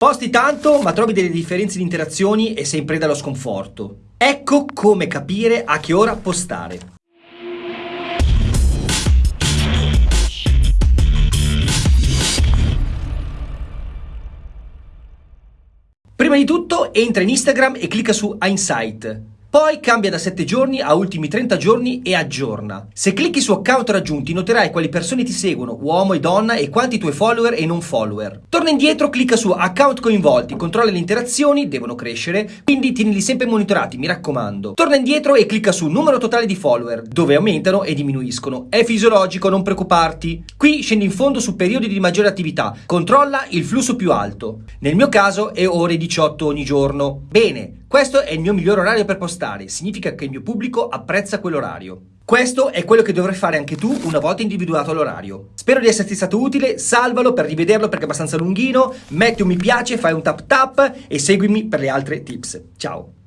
Posti tanto, ma trovi delle differenze di interazioni e sei in preda allo sconforto. Ecco come capire a che ora postare. Prima di tutto entra in Instagram e clicca su Insight. Poi cambia da 7 giorni a ultimi 30 giorni e aggiorna. Se clicchi su account raggiunti noterai quali persone ti seguono, uomo e donna e quanti tuoi follower e non follower. Torna indietro, clicca su account coinvolti, controlla le interazioni, devono crescere, quindi tienili sempre monitorati, mi raccomando. Torna indietro e clicca su numero totale di follower, dove aumentano e diminuiscono. È fisiologico, non preoccuparti. Qui scendi in fondo su periodi di maggiore attività, controlla il flusso più alto. Nel mio caso è ore 18 ogni giorno. Bene, questo è il mio migliore orario per postare, significa che il mio pubblico apprezza quell'orario. Questo è quello che dovrai fare anche tu una volta individuato l'orario. Spero di esserti stato utile, salvalo per rivederlo perché è abbastanza lunghino, metti un mi piace, fai un tap tap e seguimi per le altre tips. Ciao!